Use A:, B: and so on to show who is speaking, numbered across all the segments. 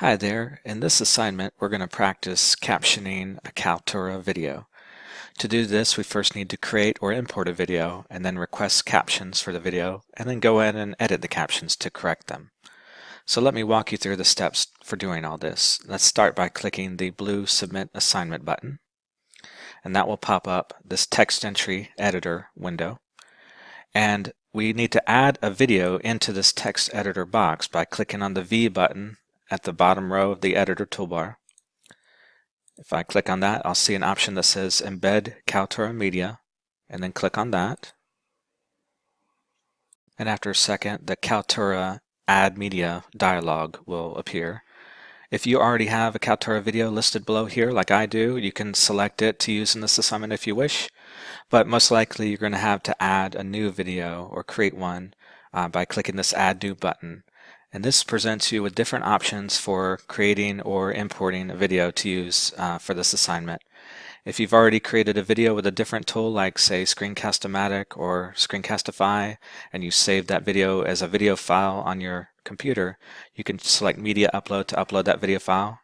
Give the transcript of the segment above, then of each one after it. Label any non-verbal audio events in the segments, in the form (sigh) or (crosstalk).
A: Hi there. In this assignment, we're going to practice captioning a Kaltura video. To do this, we first need to create or import a video and then request captions for the video and then go in and edit the captions to correct them. So let me walk you through the steps for doing all this. Let's start by clicking the blue Submit Assignment button and that will pop up this text entry editor window. And we need to add a video into this text editor box by clicking on the V button at the bottom row of the editor toolbar. If I click on that, I'll see an option that says Embed Kaltura Media, and then click on that. And after a second, the Kaltura Add Media dialog will appear. If you already have a Kaltura video listed below here, like I do, you can select it to use in this assignment if you wish. But most likely you're going to have to add a new video or create one uh, by clicking this Add New button. And this presents you with different options for creating or importing a video to use uh, for this assignment. If you've already created a video with a different tool like say Screencast-O-Matic or Screencastify and you saved that video as a video file on your computer, you can select Media Upload to upload that video file.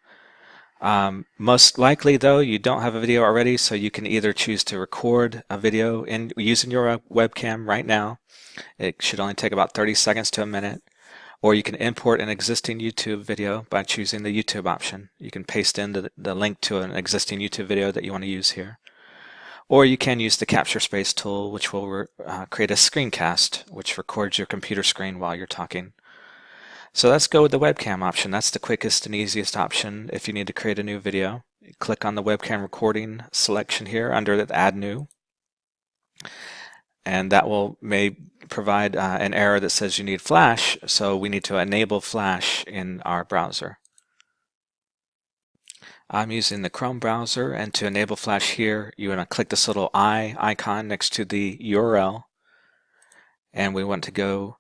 A: Um, most likely though you don't have a video already so you can either choose to record a video in using your webcam right now. It should only take about 30 seconds to a minute or you can import an existing YouTube video by choosing the YouTube option. You can paste in the, the link to an existing YouTube video that you want to use here. Or you can use the Capture Space tool, which will uh, create a screencast, which records your computer screen while you're talking. So let's go with the webcam option. That's the quickest and easiest option if you need to create a new video. Click on the webcam recording selection here under the Add New and that will may provide uh, an error that says you need Flash, so we need to enable Flash in our browser. I'm using the Chrome browser, and to enable Flash here, you want to click this little eye icon next to the URL, and we want to go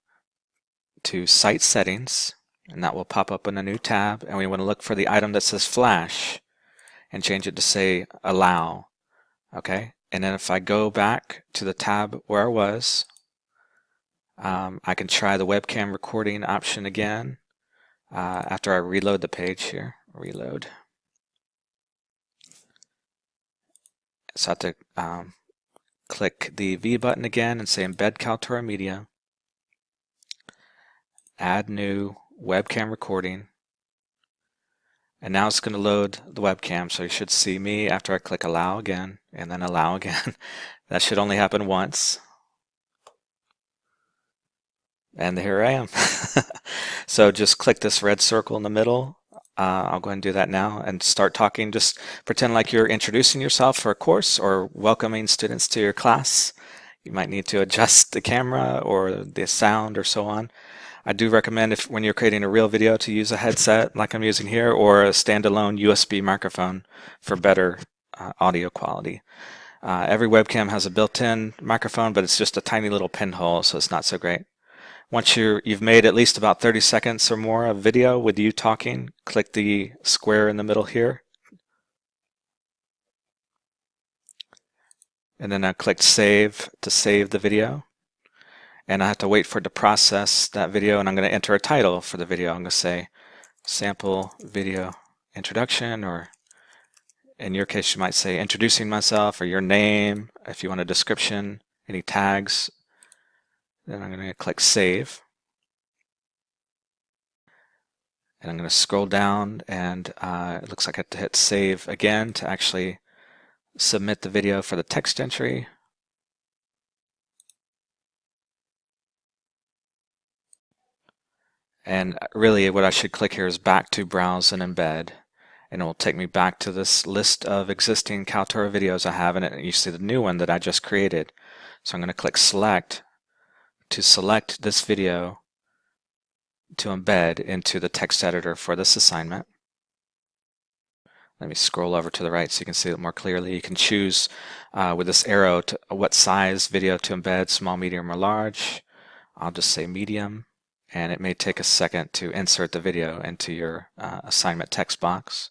A: to Site Settings, and that will pop up in a new tab, and we want to look for the item that says Flash, and change it to say Allow. Okay, and then if I go back to the tab where I was, um, I can try the webcam recording option again uh, after I reload the page here. Reload. So I have to um, click the V button again and say Embed Kaltura Media. Add new webcam recording. And now it's going to load the webcam, so you should see me after I click allow again, and then allow again. (laughs) that should only happen once. And here I am. (laughs) so just click this red circle in the middle. Uh, I'll go ahead and do that now and start talking. Just pretend like you're introducing yourself for a course or welcoming students to your class. You might need to adjust the camera or the sound or so on. I do recommend if when you're creating a real video to use a headset like I'm using here or a standalone USB microphone for better uh, audio quality. Uh, every webcam has a built-in microphone, but it's just a tiny little pinhole, so it's not so great. Once you you've made at least about 30 seconds or more of video with you talking, click the square in the middle here. And then I click Save to save the video and I have to wait for it to process that video and I'm going to enter a title for the video. I'm going to say sample video introduction or in your case you might say introducing myself or your name if you want a description, any tags. Then I'm going to click save. And I'm going to scroll down and uh, it looks like I have to hit save again to actually submit the video for the text entry. And really what I should click here is back to browse and embed and it will take me back to this list of existing Kaltura videos I have in it and you see the new one that I just created. So I'm going to click select to select this video to embed into the text editor for this assignment. Let me scroll over to the right so you can see it more clearly. You can choose uh, with this arrow to, what size video to embed, small, medium, or large. I'll just say medium and it may take a second to insert the video into your uh, assignment text box.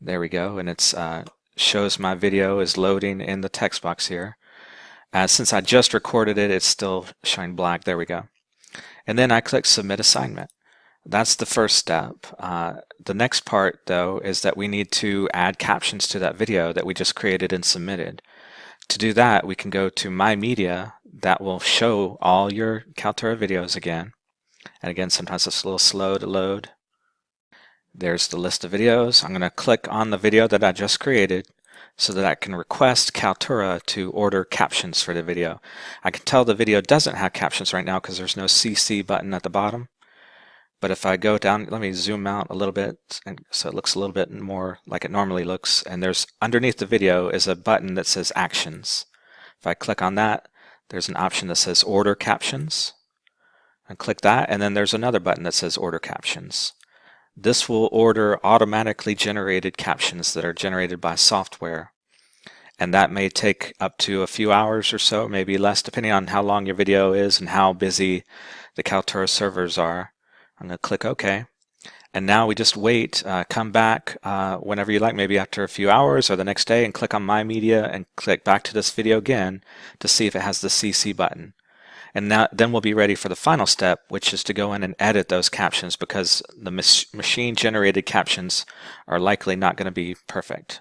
A: There we go, and it uh, shows my video is loading in the text box here. Uh, since I just recorded it, it's still showing black. There we go. And then I click Submit Assignment. That's the first step. Uh, the next part, though, is that we need to add captions to that video that we just created and submitted. To do that, we can go to My Media. That will show all your Kaltura videos again. And again, sometimes it's a little slow to load. There's the list of videos. I'm going to click on the video that I just created so that I can request Kaltura to order captions for the video. I can tell the video doesn't have captions right now because there's no CC button at the bottom. But if I go down, let me zoom out a little bit and so it looks a little bit more like it normally looks. And there's underneath the video is a button that says actions. If I click on that, there's an option that says order captions. And click that, and then there's another button that says order captions. This will order automatically generated captions that are generated by software. And that may take up to a few hours or so, maybe less, depending on how long your video is and how busy the Kaltura servers are. I'm going to click OK. And now we just wait, uh, come back uh, whenever you like, maybe after a few hours or the next day, and click on My Media and click back to this video again to see if it has the CC button. And then we'll be ready for the final step, which is to go in and edit those captions because the machine generated captions are likely not going to be perfect.